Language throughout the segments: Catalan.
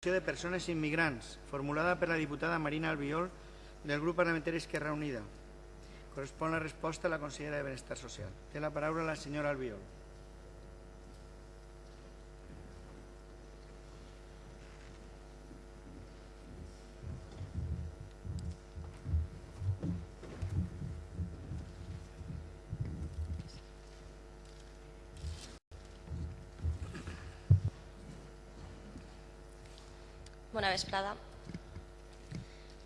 de persones immigrants, formulada per la diputada Marina Albiol del grup parlamentari Esquerra Unida. Correspon la resposta a la consellera de Benestar Social. Té la paraula la senyora Albiol. Vesprada.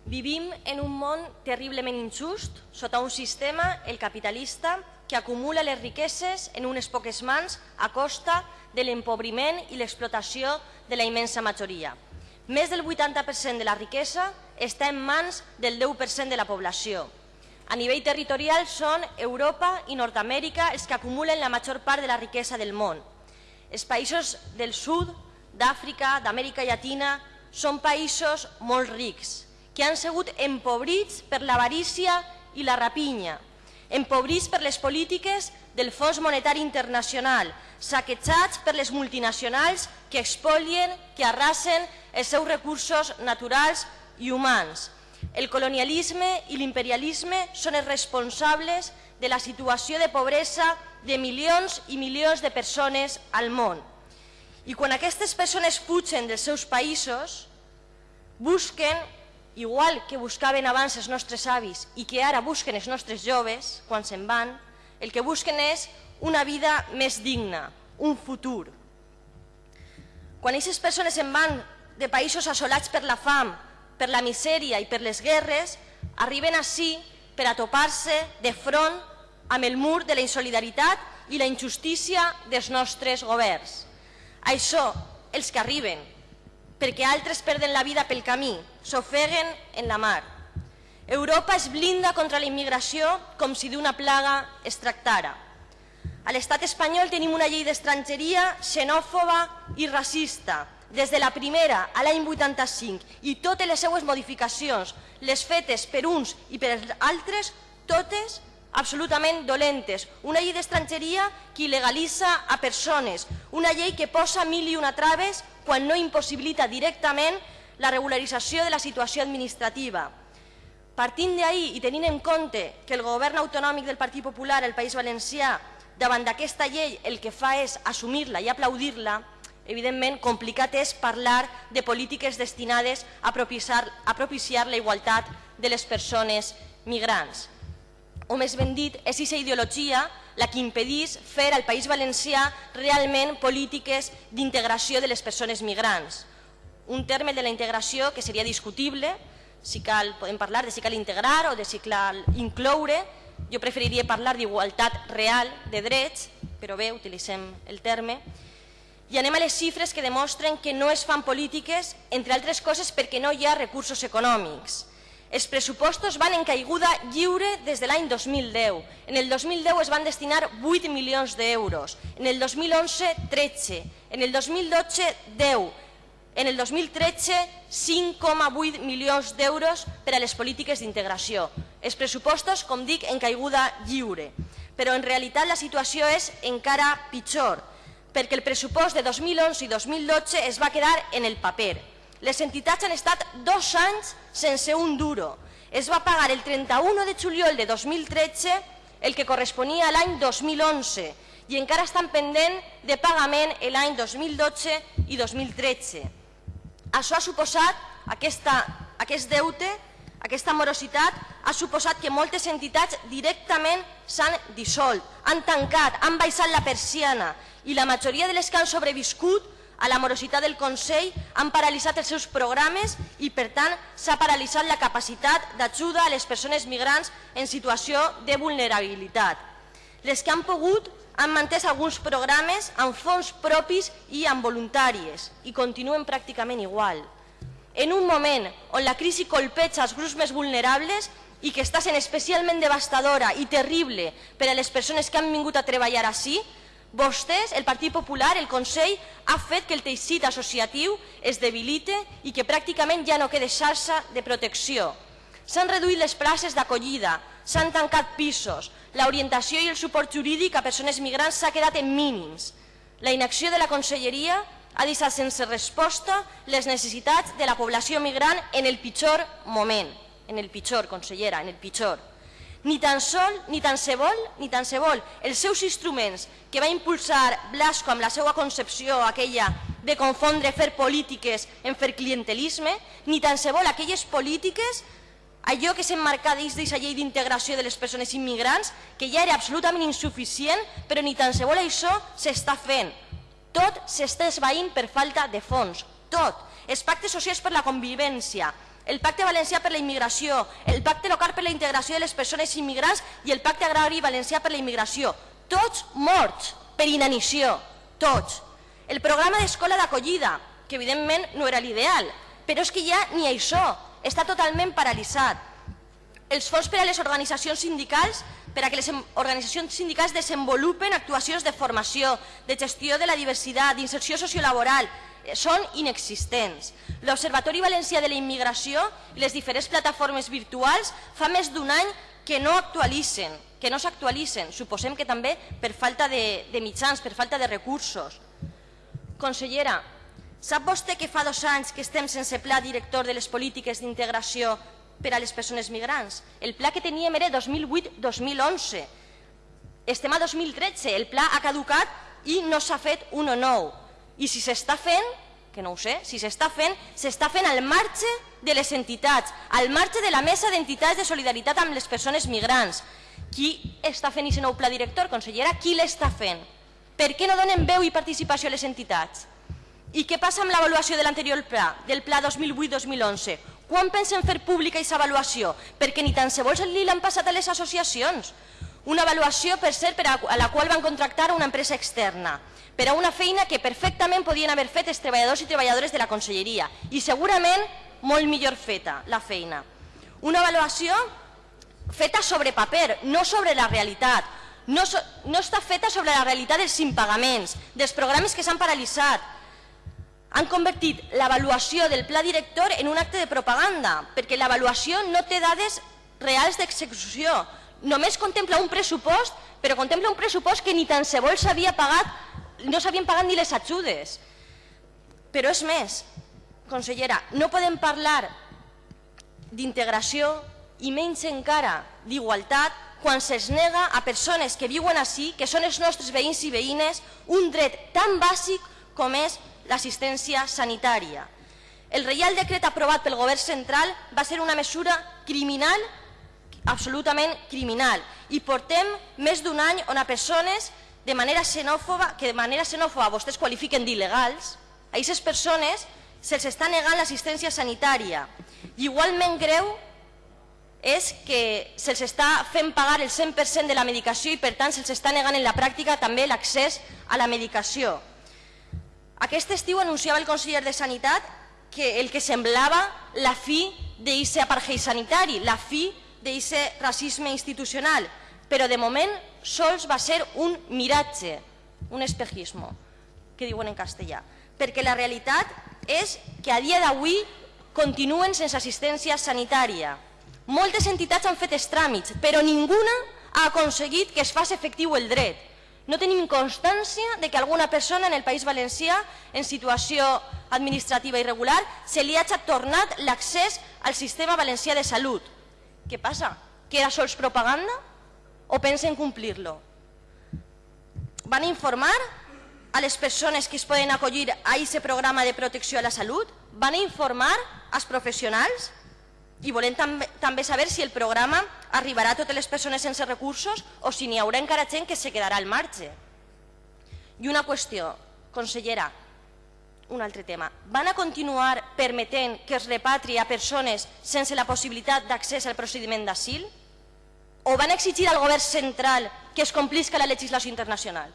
Vivim en un món terriblement injust, sota un sistema, el capitalista, que acumula les riqueses en unes poques mans a costa de l'empobriment i l'explotació de la immensa majoria. Més del 80% de la riquesa està en mans del 10% de la població. A nivell territorial són Europa i Nord-Amèrica els que acumulen la major part de la riquesa del món. Els països del sud, d'Àfrica, d'Amèrica Llatina, són països molt rics, que han sigut empobrits per l'avarícia i la rapinya, empobrits per les polítiques del Fons Monetari Internacional, saquejats per les multinacionals que expolien, que arrasen els seus recursos naturals i humans. El colonialisme i l'imperialisme són els responsables de la situació de pobresa de milions i milions de persones al món. I quan aquestes persones fugen dels seus països, busquen, igual que buscaven abans els nostres avis i que ara busquen els nostres joves quan se'n van, el que busquen és una vida més digna, un futur. Quan aquestes persones se'n van de països assolats per la fam, per la misèria i per les guerres, arriben així per a topar-se de front amb el mur de la insolidaritat i la injustícia dels nostres governs. Això, els que arriben, perquè altres perden la vida pel camí, s'ofeguen en la mar. Europa es blinda contra la immigració com si d'una plaga es tractara. A l'estat espanyol tenim una llei d'estrangeria xenòfoba i racista, des de la primera a l'any 85 i totes les seues modificacions, les fetes per uns i per altres, totes absolutament dolentes. Una llei d'estrangeria que il·legalitza a persones, una llei que posa mil i una traves quan no impossibilita directament la regularització de la situació administrativa. Partint d'ahir i tenint en compte que el govern autonòmic del Partit Popular al País Valencià davant d'aquesta llei el que fa és assumir-la i aplaudir-la, evidentment complicat és parlar de polítiques destinades a propiciar, a propiciar la igualtat de les persones migrants. O més ben dit, és aquesta ideologia la que impedís fer al País Valencià realment polítiques d'integració de les persones migrants. Un terme de la integració que seria discutible, si cal, podem parlar de si cal integrar o de si cal incloure, jo preferiria parlar d'igualtat real de drets, però bé, utilitzem el terme, i anem a les xifres que demostren que no es fan polítiques, entre altres coses perquè no hi ha recursos econòmics. Els pressupostos van en caiguda lliure des de l'any 2010. En el 2010 es van destinar 8 milions d'euros, en el 2011 13, en el 2012 10, en el 2013 5,8 milions d'euros per a les polítiques d'integració. Els pressupostos, com dic, en caiguda lliure. Però en realitat la situació és encara pitjor, perquè el pressupost de 2011 i 2012 es va quedar en el paper les entitats han estat dos anys sense un duro. Es va pagar el 31 de juliol de 2013 el que corresponia a l'any 2011 i encara estan pendent de pagament l'any 2012 i 2013. Això ha suposat, aquesta, aquest deute, aquesta morositat, ha suposat que moltes entitats directament s'han dissolt, han tancat, han baixat la persiana i la majoria de les que han sobreviscut a la morositat del Consell han paralitzat els seus programes i, per tant, s'ha paralitzat la capacitat d'ajuda a les persones migrants en situació de vulnerabilitat. Les que han pogut han mantès alguns programes amb fons propis i amb voluntàries i continuen pràcticament igual. En un moment on la crisi colpeja els grups més vulnerables i que està sent especialment devastadora i terrible per a les persones que han vingut a treballar així, Vostès, el Partit Popular, el Consell, ha fet que el teixit associatiu es debilite i que pràcticament ja no quede xarxa de protecció. S'han reduït les places d'acollida, s'han tancat pisos, l'orientació i el suport jurídic a persones migrants s'ha quedat en mínims. La inacció de la Conselleria ha deixat sense resposta les necessitats de la població migrant en el pitjor moment, en el pitjor, consellera, en el pitjor. Ni tan sol, ni tan se vol, ni tan se vol, els seus instruments que va impulsar Blasco amb la seva concepció aquella de confondre fer polítiques en fer clientelisme, ni tan se vol aquelles polítiques allò que s'emmarca dins d'aquesta llei d'integració de les persones immigrants, que ja era absolutament insuficient, però ni tan se vol això s'està fent. Tot s'està esvaint per falta de fons, tot. Els pactes socials per la convivència, el pacte valencià per la immigració, el pacte local per la integració de les persones immigrants i el pacte agrari valencià per la immigració. Tots morts per inanició, tots. El programa d'escola d'acollida, que evidentment no era l'ideal, però és que ja ni això, està totalment paralitzat. Els fons per a les organitzacions sindicals per a que les organitzacions sindicals desenvolupen actuacions de formació, de gestió de la diversitat, d'inserció sociolaboral, són inexistents. L'Observatori Valencià de la Immigració i les diferents plataformes virtuals fa més d'un any que no actualitzen, que no s'actualitzen. Suposem que també per falta de, de mitjans, per falta de recursos. Consellera, sap vostè que fa dos anys que estem sense pla director de les polítiques d'integració per a les persones migrants. El pla que teníem era 2008-2011. Estem a 2013, el pla ha caducat i no s'ha fet un o nou. I si s'està fent, que no ho sé, si s'està fent, s'està fent al marge de les entitats, al marge de la mesa d'entitats de solidaritat amb les persones migrants. Qui està fent aquest nou pla director, consellera? Qui l'està fent? Per què no donen veu i participació a les entitats? I què passa amb l'avaluació de l'anterior pla, del pla 2008-2011? Quan pensen fer pública aquesta avaluació? Perquè ni tan se vols li l'han passat a les associacions. Una avaluació, per cert, per a la qual van contractar una empresa externa per a una feina que perfectament podien haver fet els treballadors i treballadores de la conselleria i segurament molt millor feta la feina. Una avaluació feta sobre paper, no sobre la realitat. No, so, no està feta sobre la realitat dels impagaments, dels programes que s'han paralitzat, han convertit l'avaluació del pla director en un acte de propaganda, perquè l'avaluació no té dades reals d'execució. Només contempla un pressupost, però contempla un pressupost que ni tan se vol s'havia pagat, no s'havien pagat ni les ajudes. Però és més, consellera, no podem parlar d'integració i menys encara d'igualtat quan se'ls nega a persones que viuen així, que són els nostres veïns i veïnes, un dret tan bàsic com és l'assistència sanitària. El reial decret aprovat pel govern central va ser una mesura criminal, absolutament criminal, i portem més d'un any on a persones de manera xenòfoba, que de manera xenòfoba vostès qualifiquen d'il·legals, a aquestes persones se'ls està negant l'assistència sanitària. I igualment greu és que se'ls està fent pagar el 100% de la medicació i per tant se'ls està negant en la pràctica també l'accés a la medicació. Aquest estiu anunciava el conseller de Sanitat que el que semblava la fi d'aquest apartheid sanitari, la fi d'aquest racisme institucional, però de moment sols va ser un miratge, un espejismo, que diuen en castellà, perquè la realitat és que a dia d'avui continuen sense assistència sanitària. Moltes entitats han fet els tràmits, però ninguna ha aconseguit que es faci efectiu el dret. No tenim constància de que alguna persona en el País Valencià en situació administrativa irregular se li hagi tornat l'accés al sistema valencià de salut. Què passa? Que era sols propaganda o pensen complir-lo? Van informar a les persones que es poden acollir a aquest programa de protecció a la salut? Van informar als professionals? I volem també, també saber si el programa arribarà a totes les persones sense recursos o si n'hi haurà encara gent que se quedarà al marge. I una qüestió, consellera, un altre tema. Van a continuar permetent que es repatri a persones sense la possibilitat d'accés al procediment d'asil? O van exigir al govern central que es complisca la legislació internacional?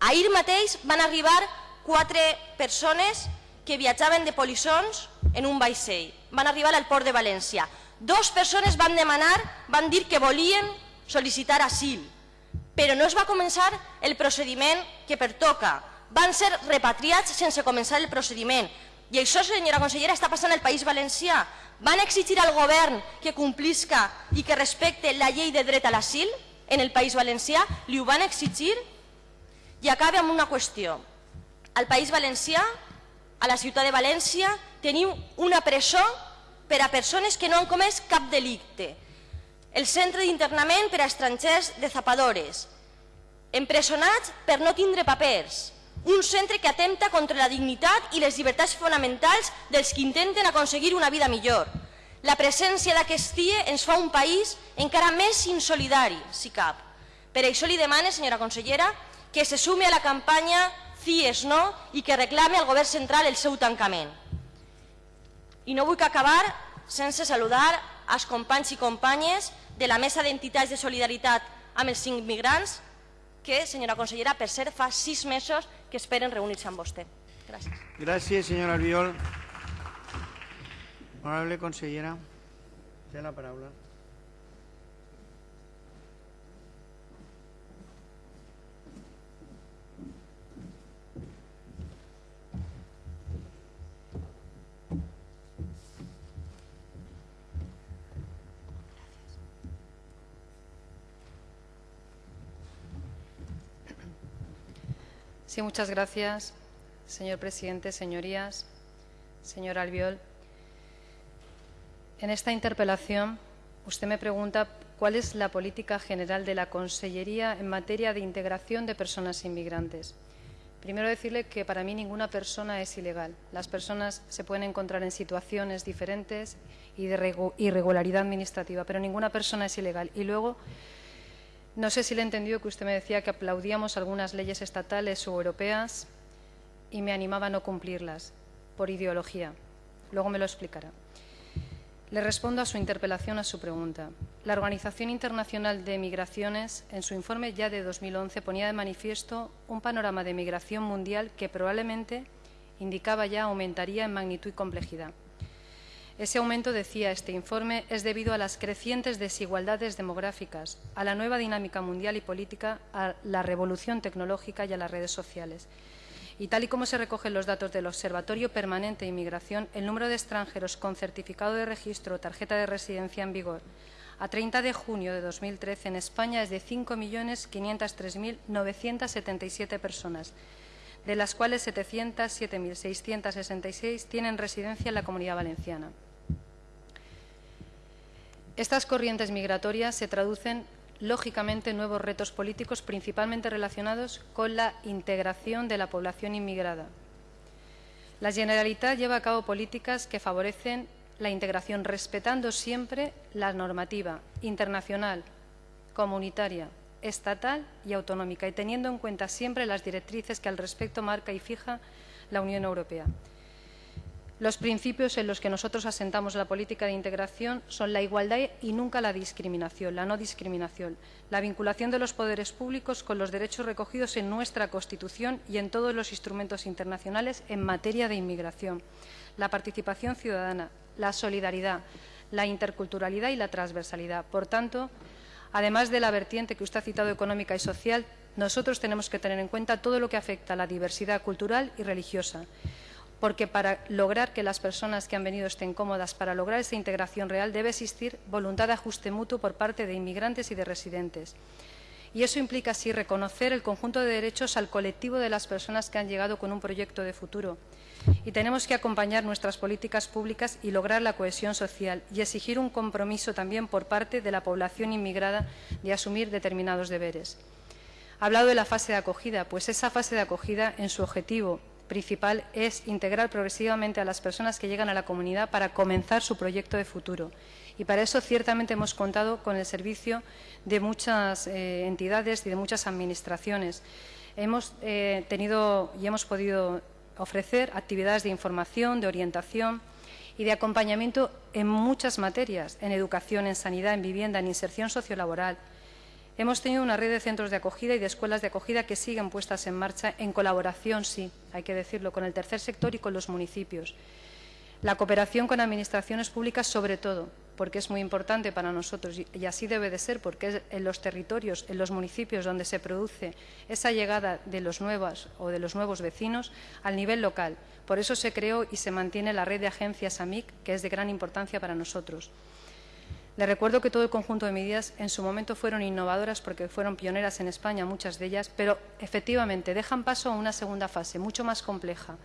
Ahir mateix van arribar quatre persones que viatjaven de polissons en un vaixell. Van arribar al port de València. Dos persones van demanar, van dir que volien sol·licitar asil, però no es va començar el procediment que pertoca. Van ser repatriats sense començar el procediment. I això, senyora consellera, està passant al País Valencià. Van exigir al govern que complisca i que respecte la llei de dret a l'asil en el País Valencià? Li ho van exigir? I acaba amb una qüestió. Al País Valencià, a la ciutat de València, tenim una presó per a persones que no han comès cap delicte. El centre d'internament per a estrangers de Zapadores. Empresonats per no tindre papers. Un centre que atempta contra la dignitat i les llibertats fonamentals dels que intenten aconseguir una vida millor. La presència d'aquest dia ens fa un país encara més insolidari, si cap. Per això li demane, senyora consellera, que se sumi a la campanya CIES no i que reclame al govern central el seu tancament. I no vull acabar sense saludar els companys i companyes de la Mesa d'Entitats de Solidaritat amb els cinc migrants que, senyora consellera, per cert, fa sis mesos que esperen reunir-se amb vostè. Gràcies. Gràcies, senyora Albiol. Honorable consellera, té la paraula. Sí, muchas gracias, señor presidente, señorías, señor Albiol. En esta interpelación, usted me pregunta cuál es la política general de la Consellería en materia de integración de personas inmigrantes. Primero decirle que para mí ninguna persona es ilegal. Las personas se pueden encontrar en situaciones diferentes y de irregularidad administrativa, pero ninguna persona es ilegal. Y luego no sé si le he entendido que usted me decía que aplaudíamos algunas leyes estatales o europeas y me animaba a no cumplirlas por ideología. Luego me lo explicará. Le respondo a su interpelación, a su pregunta. La Organización Internacional de Migraciones, en su informe ya de 2011, ponía de manifiesto un panorama de migración mundial que probablemente indicaba ya aumentaría en magnitud y complejidad. Ese aumento, decía este informe, es debido a las crecientes desigualdades demográficas, a la nueva dinámica mundial y política, a la revolución tecnológica y a las redes sociales. Y tal y como se recogen los datos del Observatorio Permanente de Inmigración, el número de extranjeros con certificado de registro o tarjeta de residencia en vigor a 30 de junio de 2013 en España es de 5.503.977 personas, de las cuales 707.666 tienen residencia en la Comunidad Valenciana. Estas corrientes migratorias se traducen lógicamente en nuevos retos políticos principalmente relacionados con la integración de la población inmigrada. La Generalitat lleva a cabo políticas que favorecen la integración respetando siempre la normativa internacional, comunitaria, estatal y autonómica y teniendo en cuenta siempre las directrices que al respecto marca y fija la Unión Europea. Los principios en los que nosotros asentamos la política de integración son la igualdad y nunca la discriminación, la no discriminación, la vinculación de los poderes públicos con los derechos recogidos en nuestra Constitución y en todos los instrumentos internacionales en materia de inmigración, la participación ciudadana, la solidaridad, la interculturalidad y la transversalidad. Por tanto, Además de la vertiente que usted ha citado económica y social, nosotros tenemos que tener en cuenta todo lo que afecta a la diversidad cultural y religiosa, porque para lograr que las personas que han venido estén cómodas, para lograr esa integración real, debe existir voluntad de ajuste mutuo por parte de inmigrantes y de residentes. Y eso implica así reconocer el conjunto de derechos al colectivo de las personas que han llegado con un proyecto de futuro y tenemos que acompañar nuestras políticas públicas y lograr la cohesión social y exigir un compromiso también por parte de la población inmigrada de asumir determinados deberes. Ha hablado de la fase de acogida, pues esa fase de acogida en su objetivo principal es integrar progresivamente a las personas que llegan a la comunidad para comenzar su proyecto de futuro. Y para eso ciertamente hemos contado con el servicio de muchas eh, entidades y de muchas administraciones. Hemos eh, tenido y hemos podido ofrecer actividades de información, de orientación y de acompañamiento en muchas materias, en educación, en sanidad, en vivienda, en inserción sociolaboral. Hemos tenido una red de centros de acogida y de escuelas de acogida que siguen puestas en marcha en colaboración, sí, hay que decirlo, con el tercer sector y con los municipios. La cooperación con administraciones públicas, sobre todo, porque es muy importante para nosotros y así debe de ser, porque es en los territorios, en los municipios donde se produce esa llegada de los nuevos o de los nuevos vecinos al nivel local. Por eso se creó y se mantiene la red de agencias AMIC, que es de gran importancia para nosotros. Le recuerdo que todo el conjunto de medidas en su momento fueron innovadoras porque fueron pioneras en España, muchas de ellas, pero efectivamente dejan paso a una segunda fase mucho más compleja,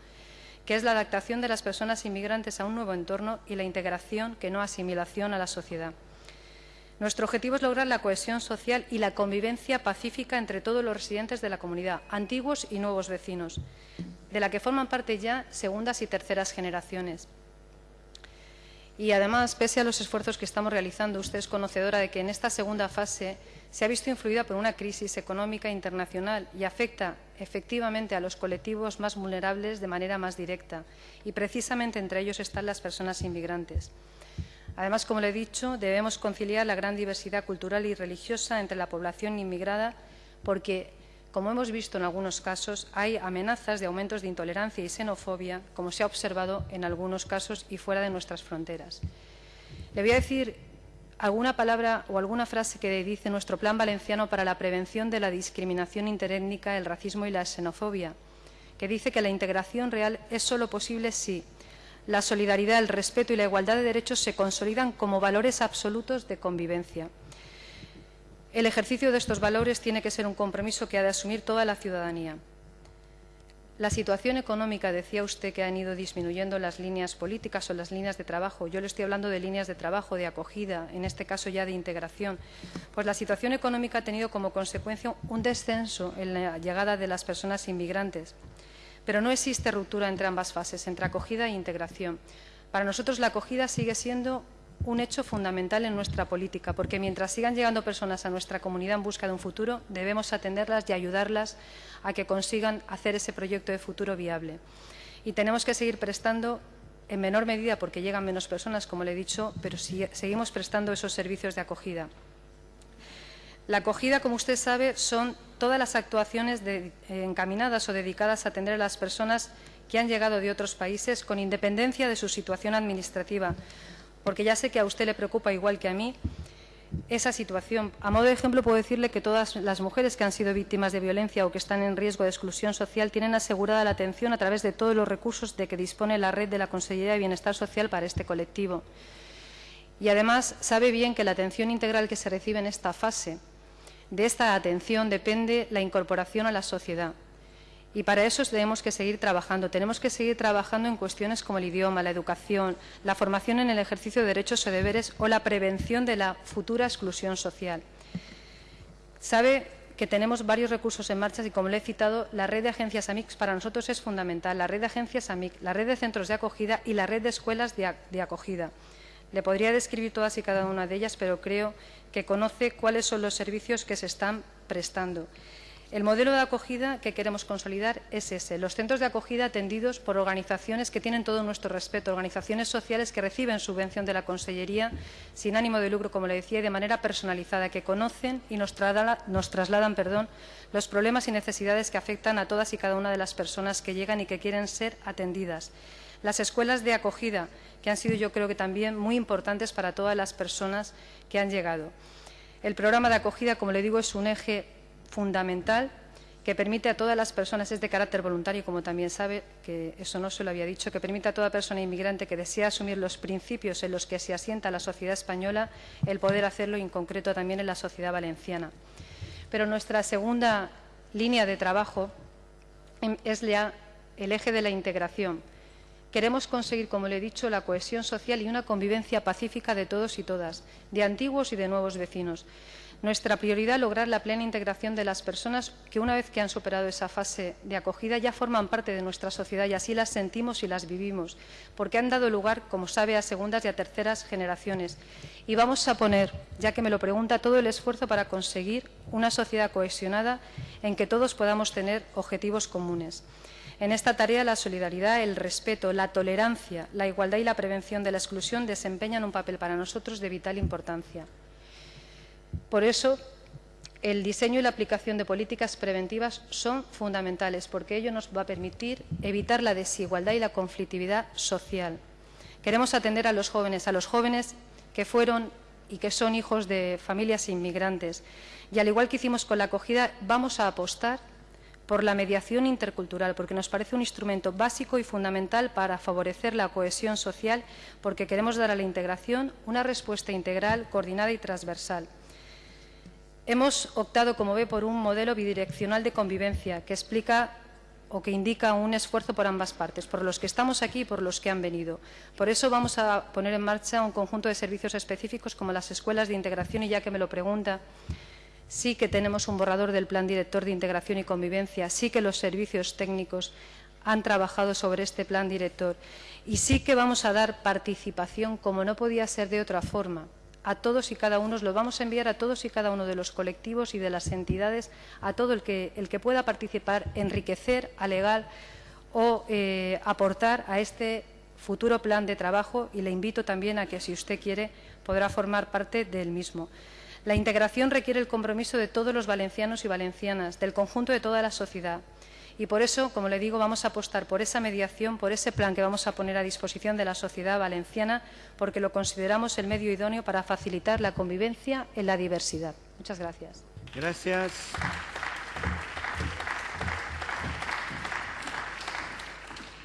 que es la adaptación de las personas inmigrantes a un nuevo entorno y la integración, que no asimilación, a la sociedad. Nuestro objetivo es lograr la cohesión social y la convivencia pacífica entre todos los residentes de la comunidad, antiguos y nuevos vecinos, de la que forman parte ya segundas y terceras generaciones. Y además, pese a los esfuerzos que estamos realizando, usted es conocedora de que en esta segunda fase se ha visto influida por una crisis económica internacional y afecta efectivamente a los colectivos más vulnerables de manera más directa. Y precisamente entre ellos están las personas inmigrantes. Además, como le he dicho, debemos conciliar la gran diversidad cultural y religiosa entre la población inmigrada porque como hemos visto en algunos casos, hay amenazas de aumentos de intolerancia y xenofobia, como se ha observado en algunos casos y fuera de nuestras fronteras. Le voy a decir alguna palabra o alguna frase que dice nuestro Plan Valenciano para la prevención de la discriminación interétnica, el racismo y la xenofobia, que dice que la integración real es solo posible si la solidaridad, el respeto y la igualdad de derechos se consolidan como valores absolutos de convivencia. El ejercicio de estos valores tiene que ser un compromiso que ha de asumir toda la ciudadanía. La situación económica, decía usted que han ido disminuyendo las líneas políticas o las líneas de trabajo. Yo le estoy hablando de líneas de trabajo, de acogida, en este caso ya de integración. Pues la situación económica ha tenido como consecuencia un descenso en la llegada de las personas inmigrantes. Pero no existe ruptura entre ambas fases, entre acogida e integración. Para nosotros la acogida sigue siendo un hecho fundamental en nuestra política, porque mientras sigan llegando personas a nuestra comunidad en busca de un futuro, debemos atenderlas y ayudarlas a que consigan hacer ese proyecto de futuro viable. Y tenemos que seguir prestando, en menor medida porque llegan menos personas, como le he dicho, pero seguimos prestando esos servicios de acogida. La acogida, como usted sabe, son todas las actuaciones encaminadas o dedicadas a atender a las personas que han llegado de otros países con independencia de su situación administrativa, porque ya sé que a usted le preocupa igual que a mí esa situación. A modo de ejemplo, puedo decirle que todas las mujeres que han sido víctimas de violencia o que están en riesgo de exclusión social tienen asegurada la atención a través de todos los recursos de que dispone la red de la Consejería de Bienestar Social para este colectivo. Y además sabe bien que la atención integral que se recibe en esta fase, de esta atención depende la incorporación a la sociedad. Y para eso tenemos que seguir trabajando. Tenemos que seguir trabajando en cuestiones como el idioma, la educación, la formación en el ejercicio de derechos o deberes o la prevención de la futura exclusión social. Sabe que tenemos varios recursos en marcha y, como le he citado, la red de agencias AMIC para nosotros es fundamental. La red de agencias AMIC, la red de centros de acogida y la red de escuelas de acogida. Le podría describir todas y cada una de ellas, pero creo que conoce cuáles son los servicios que se están prestando. El modelo de acogida que queremos consolidar es ese, los centros de acogida atendidos por organizaciones que tienen todo nuestro respeto, organizaciones sociales que reciben subvención de la Consellería sin ánimo de lucro, como le decía, y de manera personalizada, que conocen y nos, trasladan, perdón, los problemas y necesidades que afectan a todas y cada una de las personas que llegan y que quieren ser atendidas. Las escuelas de acogida, que han sido yo creo que también muy importantes para todas las personas que han llegado. El programa de acogida, como le digo, es un eje fundamental que permite a todas las personas, es de carácter voluntario, como también sabe, que eso no se lo había dicho, que permite a toda persona inmigrante que desea asumir los principios en los que se asienta la sociedad española el poder hacerlo en concreto, también en la sociedad valenciana. Pero nuestra segunda línea de trabajo es ya el eje de la integración. Queremos conseguir, como le he dicho, la cohesión social y una convivencia pacífica de todos y todas, de antiguos y de nuevos vecinos. Nuestra prioridad es lograr la plena integración de las personas que una vez que han superado esa fase de acogida ya forman parte de nuestra sociedad y así las sentimos y las vivimos, porque han dado lugar, como sabe, a segundas y a terceras generaciones. Y vamos a poner, ya que me lo pregunta, todo el esfuerzo para conseguir una sociedad cohesionada en que todos podamos tener objetivos comunes. En esta tarea la solidaridad, el respeto, la tolerancia, la igualdad y la prevención de la exclusión desempeñan un papel para nosotros de vital importancia. Por eso, el diseño y la aplicación de políticas preventivas son fundamentales, porque ello nos va a permitir evitar la desigualdad y la conflictividad social. Queremos atender a los jóvenes, a los jóvenes que fueron y que son hijos de familias inmigrantes. Y al igual que hicimos con la acogida, vamos a apostar por la mediación intercultural, porque nos parece un instrumento básico y fundamental para favorecer la cohesión social, porque queremos dar a la integración una respuesta integral, coordinada y transversal. Hemos optado, como ve, por un modelo bidireccional de convivencia que explica o que indica un esfuerzo por ambas partes, por los que estamos aquí y por los que han venido. Por eso vamos a poner en marcha un conjunto de servicios específicos como las escuelas de integración y ya que me lo pregunta, sí que tenemos un borrador del Plan Director de Integración y Convivencia, sí que los servicios técnicos han trabajado sobre este plan director y sí que vamos a dar participación, como no podía ser de otra forma, a todos y cada uno, lo vamos a enviar a todos y cada uno de los colectivos y de las entidades, a todo el que, pueda participar, enriquecer, alegar o eh, aportar a este futuro plan de trabajo y le invito también a que, si usted quiere, podrá formar parte del mismo. La integración requiere el compromiso de todos los valencianos y valencianas, del conjunto de toda la sociedad. Y por eso, como le digo, vamos a apostar por esa mediación, por ese plan que vamos a poner a disposición de la sociedad valenciana, porque lo consideramos el medio idóneo para facilitar la convivencia en la diversidad. Muchas gracias. Gracias.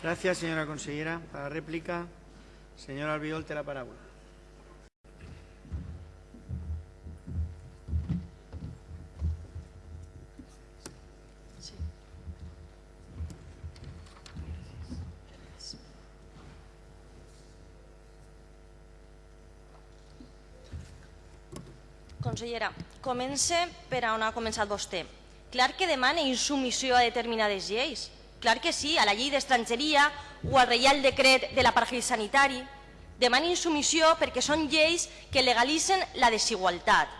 Gracias, señora consellera. Para réplica, señor Albiol, la palabra. Consellera, comence per on ha començat vostè. Clar que demana insumissió a determinades lleis. Clar que sí, a la llei d'estrangeria o al reial decret de l'apartheid sanitari. Demana insumissió perquè són lleis que legalitzen la desigualtat.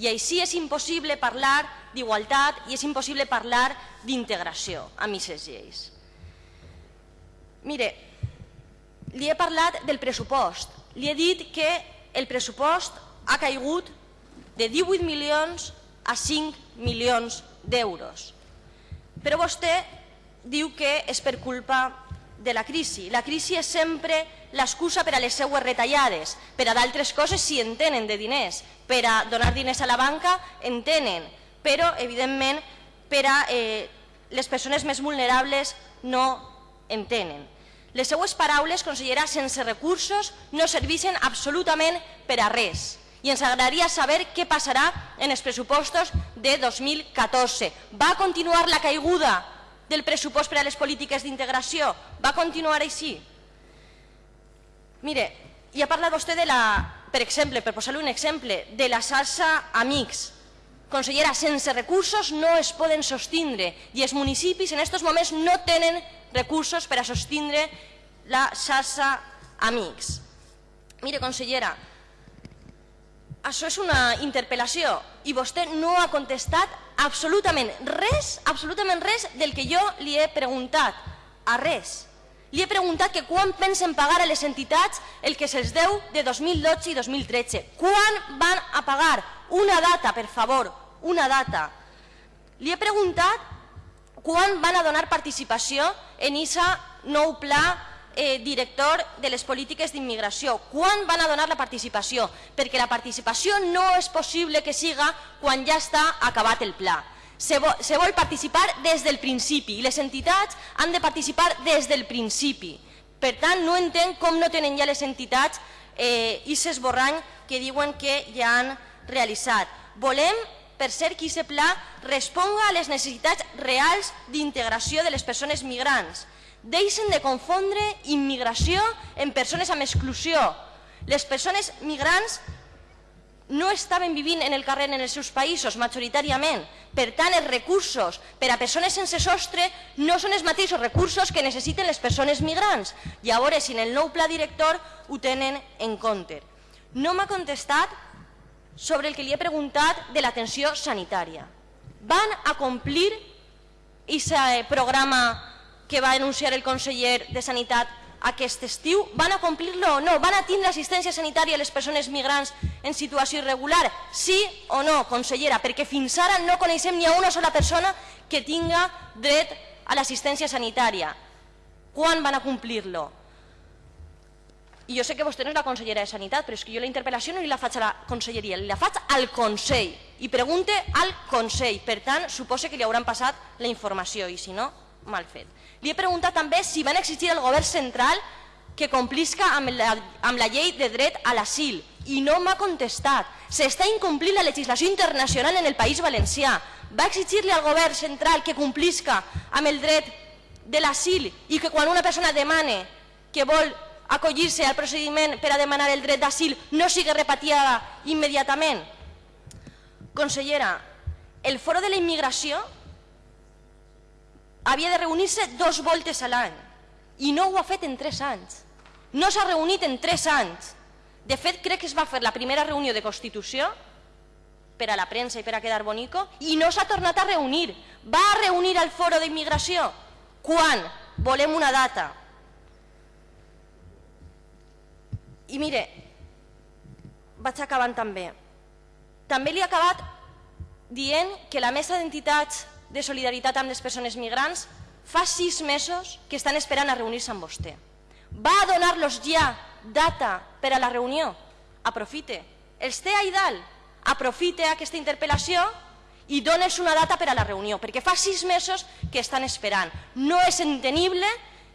I així és impossible parlar d'igualtat i és impossible parlar d'integració amb aquestes lleis. Mire, li he parlat del pressupost. Li he dit que el pressupost ha caigut de 18 milions a 5 milions d'euros. Però vostè diu que és per culpa de la crisi. La crisi és sempre l'excusa per a les seues retallades. Per a d'altres coses sí en tenen de diners. Per a donar diners a la banca en tenen. Però, evidentment, per a eh, les persones més vulnerables no en tenen. Les seues paraules, consellera, sense recursos no serveixen absolutament per a res i ens agradaria saber què passarà en els pressupostos de 2014. Va continuar la caiguda del pressupost per a les polítiques d'integració? Va continuar així? Mire, i ha parlat vostè de la, per exemple, per posar-li un exemple, de la salsa Amics. Consellera, sense recursos no es poden sostindre i els municipis en aquests moments no tenen recursos per a sostindre la xarxa Amics. Mire, consellera, això és una interpel·lació i vostè no ha contestat absolutament res, absolutament res del que jo li he preguntat, a res. Li he preguntat que quan pensen pagar a les entitats el que se'ls deu de 2012 i 2013. Quan van a pagar? Una data, per favor, una data. Li he preguntat quan van a donar participació en aquest nou pla eh, director de les polítiques d'immigració. Quan van a donar la participació? Perquè la participació no és possible que siga quan ja està acabat el pla. Se vol, se vol participar des del principi i les entitats han de participar des del principi. Per tant, no entenc com no tenen ja les entitats eh, i s'esborrany que diuen que ja han realitzat. Volem per ser que aquest pla responga a les necessitats reals d'integració de les persones migrants deixen de confondre immigració en persones amb exclusió. Les persones migrants no estaven vivint en el carrer en els seus països, majoritàriament. Per tant, els recursos per a persones sense sostre no són els mateixos recursos que necessiten les persones migrants. I a veure si en el nou pla director ho tenen en compte. No m'ha contestat sobre el que li he preguntat de l'atenció sanitària. Van a complir aquest programa que va anunciar el conseller de Sanitat aquest estiu, van a complir-lo o no? Van a tindre assistència sanitària a les persones migrants en situació irregular? Sí o no, consellera? Perquè fins ara no coneixem ni a una sola persona que tinga dret a l'assistència sanitària. Quan van a complir-lo? i jo sé que vostè no és la consellera de Sanitat, però és que jo la interpel·lació no li la faig a la conselleria, li la faig al Consell i pregunte al Consell. Per tant, suposa que li hauran passat la informació i si no, mal fet. Li he preguntat també si van exigir al govern central que complisca amb la, amb la llei de dret a l'asil i no m'ha contestat. S'està incomplint la legislació internacional en el País Valencià. Va exigir-li al govern central que complisca amb el dret de l'asil i que quan una persona demane que vol acollir-se al procediment per a demanar el dret d'asil no sigui repatriada immediatament? Consellera, el foro de la immigració havia de reunir-se dos voltes a l'any i no ho ha fet en tres anys. No s'ha reunit en tres anys. De fet, crec que es va fer la primera reunió de Constitució per a la premsa i per a quedar bonico i no s'ha tornat a reunir. Va a reunir el foro d'immigració? Quan? Volem una data. I mire, vaig acabant també. També li he acabat dient que la mesa d'entitats de solidaritat amb les persones migrants fa sis mesos que estan esperant a reunir-se amb vostè. Va a donar-los ja data per a la reunió? Aprofite. Els té ahí dalt. Aprofite aquesta interpel·lació i dones una data per a la reunió, perquè fa sis mesos que estan esperant. No és entenible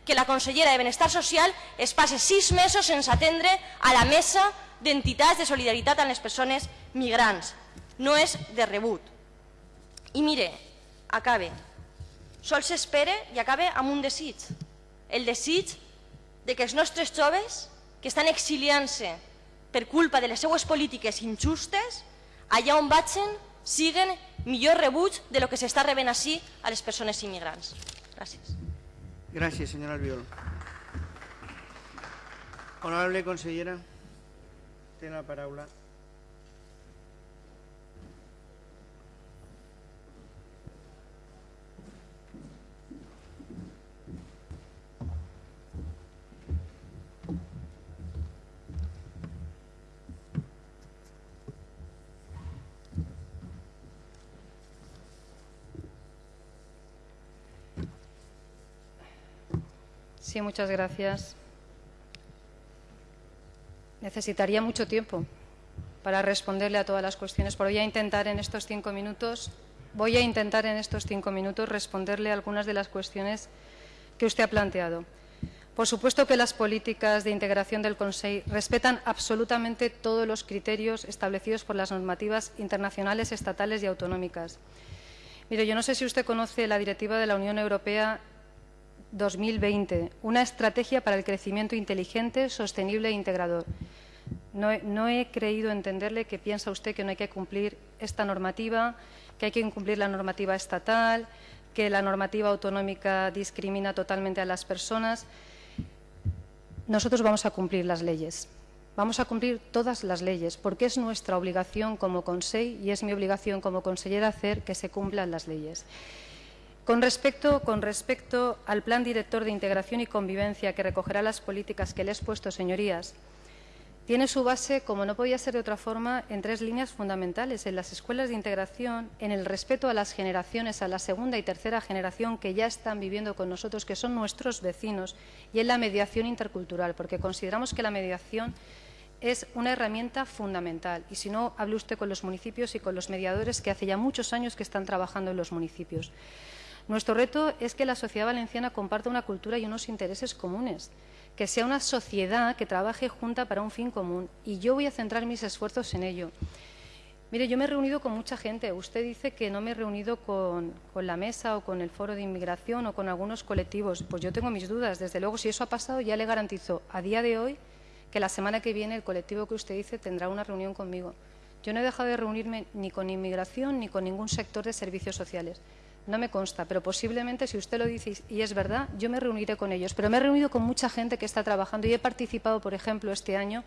que la consellera de Benestar Social es passe sis mesos sense atendre a la mesa d'entitats de solidaritat amb les persones migrants. No és de rebut. I mire, acabe. Sol s'espera i acabe amb un desig. El desig de que els nostres joves que estan exiliant-se per culpa de les seues polítiques injustes, allà on vagin siguen millor rebuig de lo que s'està rebent així a les persones immigrants. Gràcies. Gracias, señor Albiol. Honorable consellera, tiene la paraula. Sí, muchas gracias. Necesitaría mucho tiempo para responderle a todas las cuestiones, pero voy a intentar en estos cinco minutos, voy a intentar en estos cinco minutos responderle a algunas de las cuestiones que usted ha planteado. Por supuesto que las políticas de integración del Consejo respetan absolutamente todos los criterios establecidos por las normativas internacionales, estatales y autonómicas. Mire, yo no sé si usted conoce la directiva de la Unión Europea 2020, una estrategia para el crecimiento inteligente, sostenible e integrador. No he, creído entenderle que piensa usted que no hay que cumplir esta normativa, que hay que incumplir la normativa estatal, que la normativa autonómica discrimina totalmente a las personas. Nosotros vamos a cumplir las leyes. Vamos a cumplir todas las leyes, porque es nuestra obligación como Consejo y es mi obligación como consellera hacer que se cumplan las leyes. Con respecto, al Plan Director de Integración y Convivencia que recogerá las políticas que le he expuesto, señorías, tiene su base, como no podía ser de otra forma, en tres líneas fundamentales. En las escuelas de integración, en el respeto a las generaciones, a la segunda y tercera generación que ya están viviendo con nosotros, que son nuestros vecinos, y en la mediación intercultural, porque consideramos que la mediación es una herramienta fundamental. Y si no, hable usted con los municipios y con los mediadores que hace ya muchos años que están trabajando en los municipios. Nuestro reto es que la sociedad valenciana comparta una cultura y unos intereses comunes, que sea una sociedad que trabaje junta para un fin común. Y yo voy a centrar mis esfuerzos en ello. Mire, yo me he reunido con mucha gente. Usted dice que no me he reunido con, la mesa o con el foro de inmigración o con algunos colectivos. Pues yo tengo mis dudas. Desde luego, si eso ha pasado, ya le garantizo a día de hoy que la semana que viene el colectivo que usted dice tendrá una reunión conmigo. Yo no he dejado de reunirme ni con inmigración ni con ningún sector de servicios sociales. No me consta, pero posiblemente, si usted lo dice y es verdad, yo me reuniré con ellos. Pero me he reunido con mucha gente que está trabajando y he participado, por ejemplo, este año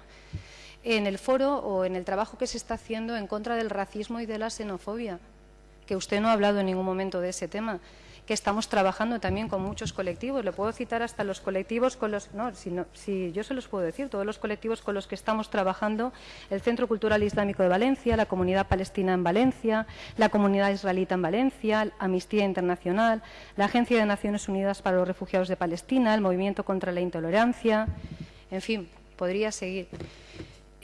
en el foro o en el trabajo que se está haciendo en contra del racismo y de la xenofobia, que usted no ha hablado en ningún momento de ese tema que estamos trabajando también con muchos colectivos. Le puedo citar hasta los colectivos con los... No, si, no, si yo se los puedo decir, todos los colectivos con los que estamos trabajando, el Centro Cultural Islámico de Valencia, la Comunidad Palestina en Valencia, la Comunidad Israelita en Valencia, Amnistía Internacional, la Agencia de Naciones Unidas para los Refugiados de Palestina, el Movimiento contra la Intolerancia, en fin, podría seguir.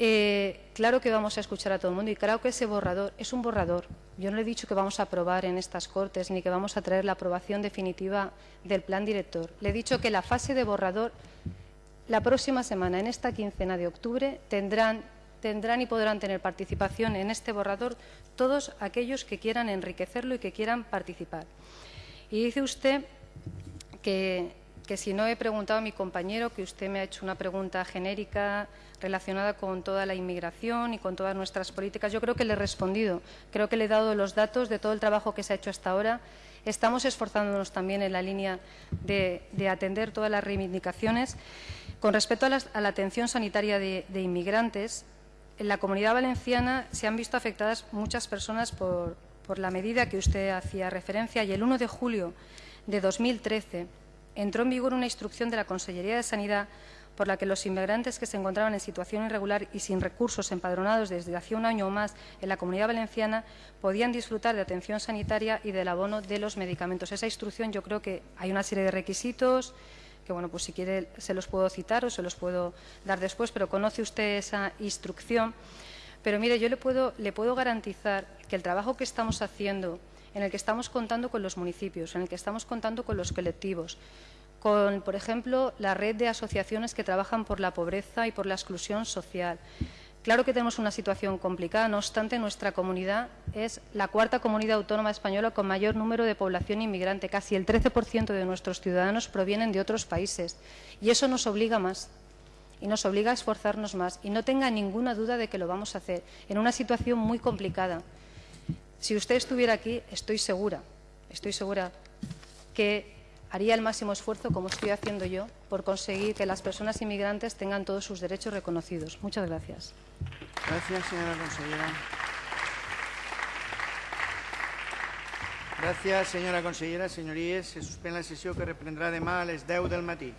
Eh, claro que vamos a escuchar a todo el mundo y creo que ese borrador es un borrador. Yo no le he dicho que vamos a aprobar en estas Cortes ni que vamos a traer la aprobación definitiva del plan director. Le he dicho que la fase de borrador, la próxima semana, en esta quincena de octubre, tendrán, tendrán y podrán tener participación en este borrador todos aquellos que quieran enriquecerlo y que quieran participar. Y dice usted que que si no he preguntado a mi compañero, que usted me ha hecho una pregunta genérica relacionada con toda la inmigración y con todas nuestras políticas. Yo creo que le he respondido. Creo que le he dado los datos de todo el trabajo que se ha hecho hasta ahora. Estamos esforzándonos también en la línea de, atender todas las reivindicaciones. Con respecto a la, atención sanitaria de, inmigrantes, en la Comunidad Valenciana se han visto afectadas muchas personas por, por la medida que usted hacía referencia y el 1 de julio de 2013 entró en vigor una instrucción de la Consellería de Sanidad por la que los inmigrantes que se encontraban en situación irregular y sin recursos empadronados desde hacía un año o más en la Comunidad Valenciana podían disfrutar de atención sanitaria y del abono de los medicamentos. Esa instrucción yo creo que hay una serie de requisitos que, bueno, pues si quiere se los puedo citar o se los puedo dar después, pero conoce usted esa instrucción. Pero mire, yo le puedo, le puedo garantizar que el trabajo que estamos haciendo en el que estamos contando con los municipios, en el que estamos contando con los colectivos, con, por ejemplo, la red de asociaciones que trabajan por la pobreza y por la exclusión social. Claro que tenemos una situación complicada, no obstante, nuestra comunidad es la cuarta comunidad autónoma española con mayor número de población inmigrante. Casi el 13% de nuestros ciudadanos provienen de otros países y eso nos obliga más y nos obliga a esforzarnos más. Y no tenga ninguna duda de que lo vamos a hacer en una situación muy complicada. Si usted estuviera aquí, estoy segura, estoy segura que haría el máximo esfuerzo, como estoy haciendo yo, por conseguir que las personas inmigrantes tengan todos sus derechos reconocidos. Muchas gracias. Gracias, señora consellera. Gràcies, senyora consellera. Senyories, se suspèn la sessió que reprendrà demà a les 10 del matí.